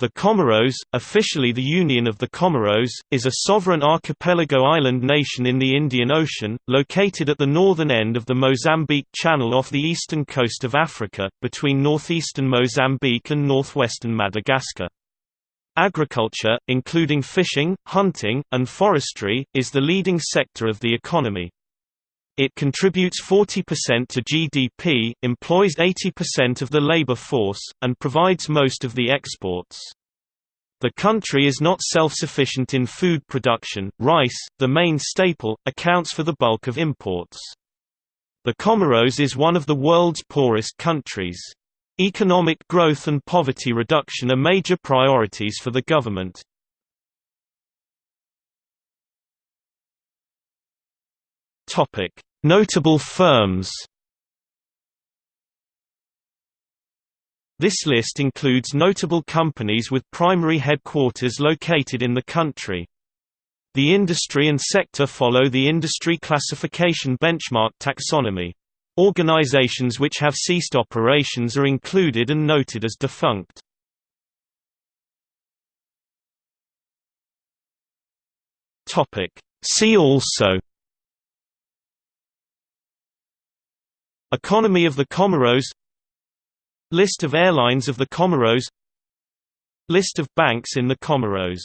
The Comoros, officially the Union of the Comoros, is a sovereign archipelago island nation in the Indian Ocean, located at the northern end of the Mozambique Channel off the eastern coast of Africa, between northeastern Mozambique and northwestern Madagascar. Agriculture, including fishing, hunting, and forestry, is the leading sector of the economy. It contributes 40% to GDP, employs 80% of the labor force, and provides most of the exports. The country is not self-sufficient in food production, rice, the main staple, accounts for the bulk of imports. The Comoros is one of the world's poorest countries. Economic growth and poverty reduction are major priorities for the government. Notable firms This list includes notable companies with primary headquarters located in the country. The industry and sector follow the industry classification benchmark taxonomy. Organizations which have ceased operations are included and noted as defunct. See also Economy of the Comoros. List of airlines of the Comoros. List of banks in the Comoros